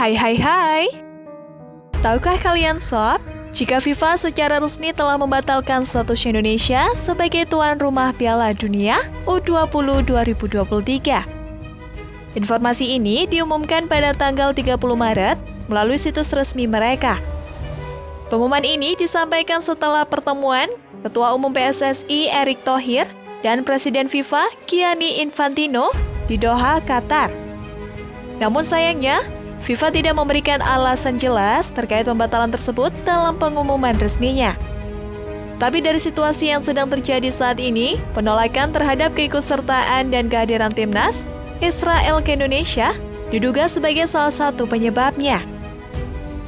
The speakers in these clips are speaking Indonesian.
Hai hai hai. Tahukah kalian sob, jika FIFA secara resmi telah membatalkan status Indonesia sebagai tuan rumah Piala Dunia U20 2023. Informasi ini diumumkan pada tanggal 30 Maret melalui situs resmi mereka. Pengumuman ini disampaikan setelah pertemuan Ketua Umum PSSI Erick Thohir dan Presiden FIFA Gianni Infantino di Doha, Qatar. Namun sayangnya, FIFA tidak memberikan alasan jelas terkait pembatalan tersebut dalam pengumuman resminya. Tapi dari situasi yang sedang terjadi saat ini, penolakan terhadap keikutsertaan dan kehadiran timnas Israel ke Indonesia diduga sebagai salah satu penyebabnya.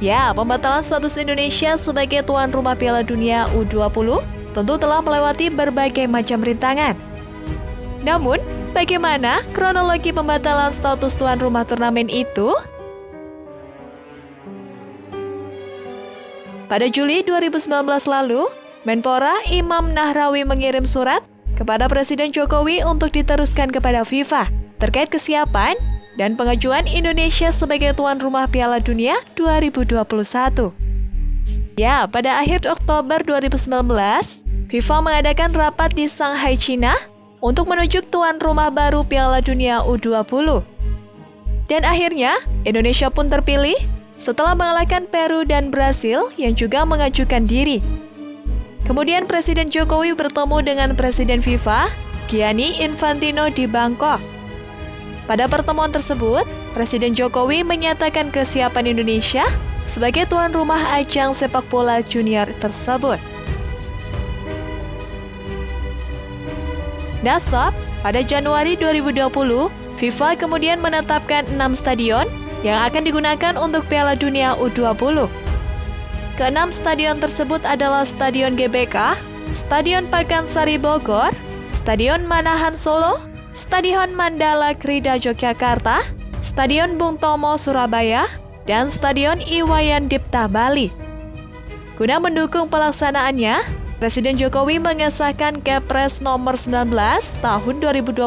Ya, pembatalan status Indonesia sebagai tuan rumah Piala Dunia U20 tentu telah melewati berbagai macam rintangan. Namun, bagaimana kronologi pembatalan status tuan rumah turnamen itu? Pada Juli 2019 lalu, Menpora Imam Nahrawi mengirim surat kepada Presiden Jokowi untuk diteruskan kepada FIFA terkait kesiapan dan pengajuan Indonesia sebagai tuan rumah Piala Dunia 2021. Ya, pada akhir Oktober 2019, FIFA mengadakan rapat di Shanghai, China untuk menunjuk tuan rumah baru Piala Dunia U20. Dan akhirnya, Indonesia pun terpilih setelah mengalahkan Peru dan Brasil yang juga mengajukan diri. Kemudian Presiden Jokowi bertemu dengan Presiden FIFA, Gianni Infantino di Bangkok. Pada pertemuan tersebut, Presiden Jokowi menyatakan kesiapan Indonesia sebagai tuan rumah ajang sepak bola junior tersebut. Dasar, pada Januari 2020, FIFA kemudian menetapkan enam stadion yang akan digunakan untuk Piala Dunia U20. Keenam stadion tersebut adalah Stadion GBK, Stadion Pakansari Bogor, Stadion Manahan Solo, Stadion Mandala Krida Yogyakarta, Stadion Bung Tomo Surabaya, dan Stadion Iwayan Dipta Bali. Guna mendukung pelaksanaannya, Presiden Jokowi mengesahkan Kepres nomor 19 tahun 2020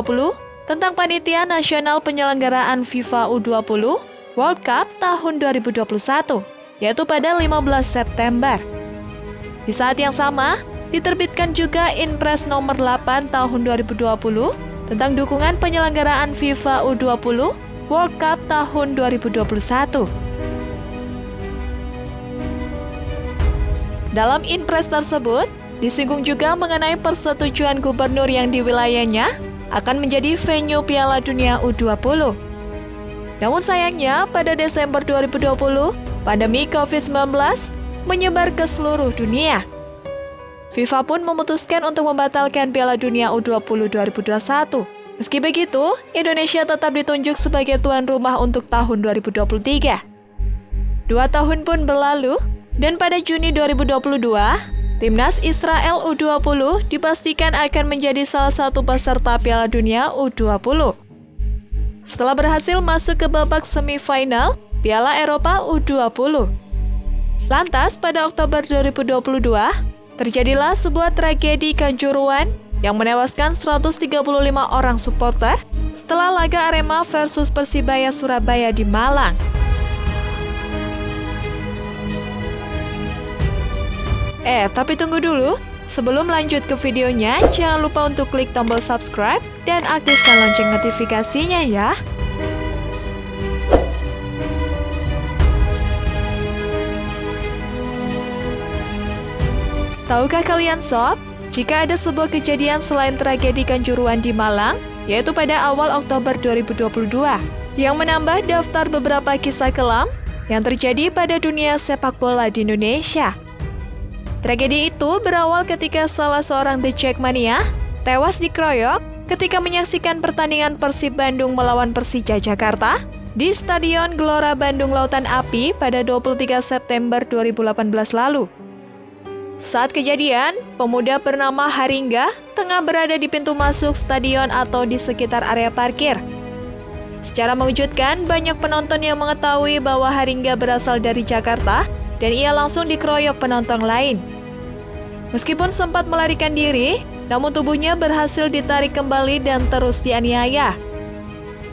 tentang Panitia Nasional Penyelenggaraan FIFA U20 World Cup tahun 2021, yaitu pada 15 September. Di saat yang sama, diterbitkan juga Inpres nomor 8 tahun 2020 tentang dukungan penyelenggaraan FIFA U20 World Cup tahun 2021. Dalam Inpres tersebut, disinggung juga mengenai persetujuan gubernur yang di wilayahnya akan menjadi venue Piala Dunia U20. Namun sayangnya, pada Desember 2020, pandemi COVID-19 menyebar ke seluruh dunia. FIFA pun memutuskan untuk membatalkan Piala Dunia U20 2021. Meski begitu, Indonesia tetap ditunjuk sebagai tuan rumah untuk tahun 2023. Dua tahun pun berlalu, dan pada Juni 2022, Timnas Israel U20 dipastikan akan menjadi salah satu peserta Piala Dunia U20 setelah berhasil masuk ke babak semifinal Piala Eropa U20. Lantas, pada Oktober 2022, terjadilah sebuah tragedi kanjuruan yang menewaskan 135 orang supporter setelah laga Arema versus Persibaya Surabaya di Malang. Eh, tapi tunggu dulu. Sebelum lanjut ke videonya, jangan lupa untuk klik tombol subscribe dan aktifkan lonceng notifikasinya ya. Tahukah kalian sob, jika ada sebuah kejadian selain tragedi Kanjuruan di Malang, yaitu pada awal Oktober 2022, yang menambah daftar beberapa kisah kelam yang terjadi pada dunia sepak bola di Indonesia. Tragedi itu berawal ketika salah seorang The Jackmania tewas dikeroyok ketika menyaksikan pertandingan Persib Bandung melawan Persija Jakarta di Stadion Gelora Bandung Lautan Api pada 23 September 2018 lalu. Saat kejadian, pemuda bernama Haringga tengah berada di pintu masuk stadion atau di sekitar area parkir. Secara mengejutkan, banyak penonton yang mengetahui bahwa Haringga berasal dari Jakarta dan ia langsung dikeroyok penonton lain. Meskipun sempat melarikan diri, namun tubuhnya berhasil ditarik kembali dan terus dianiaya.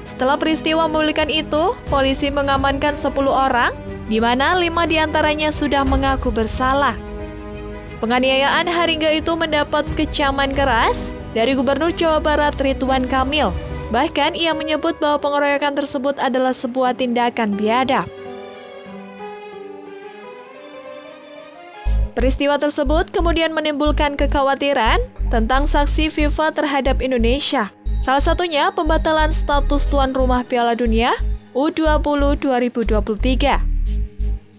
Setelah peristiwa memulihkan itu, polisi mengamankan 10 orang, di mana lima di antaranya sudah mengaku bersalah. Penganiayaan Haringga itu mendapat kecaman keras dari Gubernur Jawa Barat Ridwan Kamil. Bahkan ia menyebut bahwa pengeroyokan tersebut adalah sebuah tindakan biadab. Peristiwa tersebut kemudian menimbulkan kekhawatiran tentang saksi FIFA terhadap Indonesia. Salah satunya pembatalan status tuan rumah Piala Dunia U20 2023.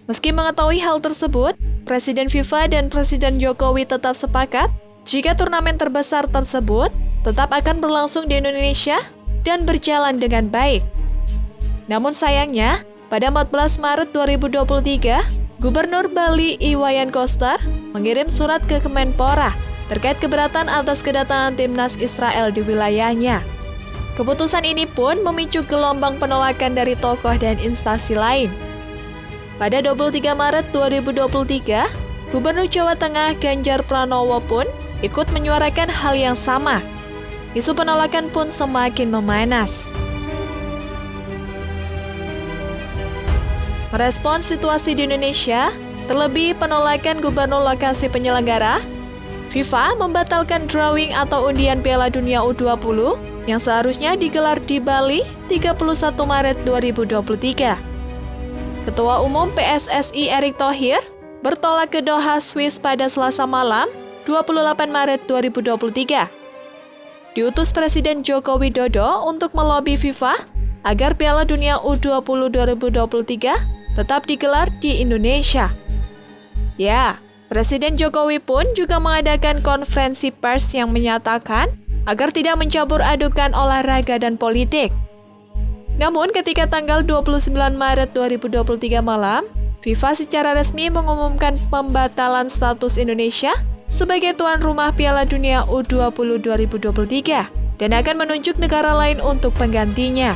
Meski mengetahui hal tersebut, Presiden FIFA dan Presiden Jokowi tetap sepakat jika turnamen terbesar tersebut tetap akan berlangsung di Indonesia dan berjalan dengan baik. Namun sayangnya, pada 14 Maret 2023, Gubernur Bali Iwayan Koster mengirim surat ke Kemenpora terkait keberatan atas kedatangan timnas Israel di wilayahnya. Keputusan ini pun memicu gelombang penolakan dari tokoh dan instansi lain. Pada 23 Maret 2023, Gubernur Jawa Tengah Ganjar Pranowo pun ikut menyuarakan hal yang sama. Isu penolakan pun semakin memanas. Merespons situasi di Indonesia, terlebih penolakan gubernur lokasi penyelenggara, FIFA membatalkan drawing atau undian Piala Dunia U20 yang seharusnya digelar di Bali 31 Maret 2023. Ketua Umum PSSI Erick Thohir bertolak ke Doha, Swiss pada Selasa malam, 28 Maret 2023. Diutus Presiden Joko Widodo untuk melobi FIFA agar Piala Dunia U20 2023 tetap digelar di Indonesia. Ya, Presiden Jokowi pun juga mengadakan konferensi pers yang menyatakan agar tidak mencampur adukan olahraga dan politik. Namun ketika tanggal 29 Maret 2023 malam, FIFA secara resmi mengumumkan pembatalan status Indonesia sebagai tuan rumah Piala Dunia U20 2023 dan akan menunjuk negara lain untuk penggantinya.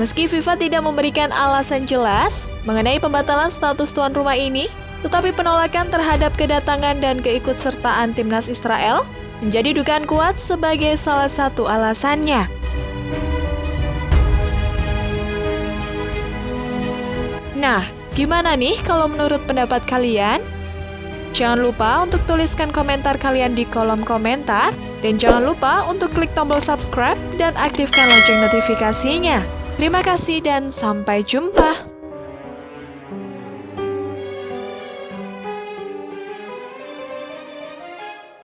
Meski FIFA tidak memberikan alasan jelas mengenai pembatalan status tuan rumah ini, tetapi penolakan terhadap kedatangan dan keikutsertaan timnas Israel menjadi dugaan kuat sebagai salah satu alasannya. Nah, gimana nih kalau menurut pendapat kalian? Jangan lupa untuk tuliskan komentar kalian di kolom komentar. Dan jangan lupa untuk klik tombol subscribe dan aktifkan lonceng notifikasinya. Terima kasih dan sampai jumpa.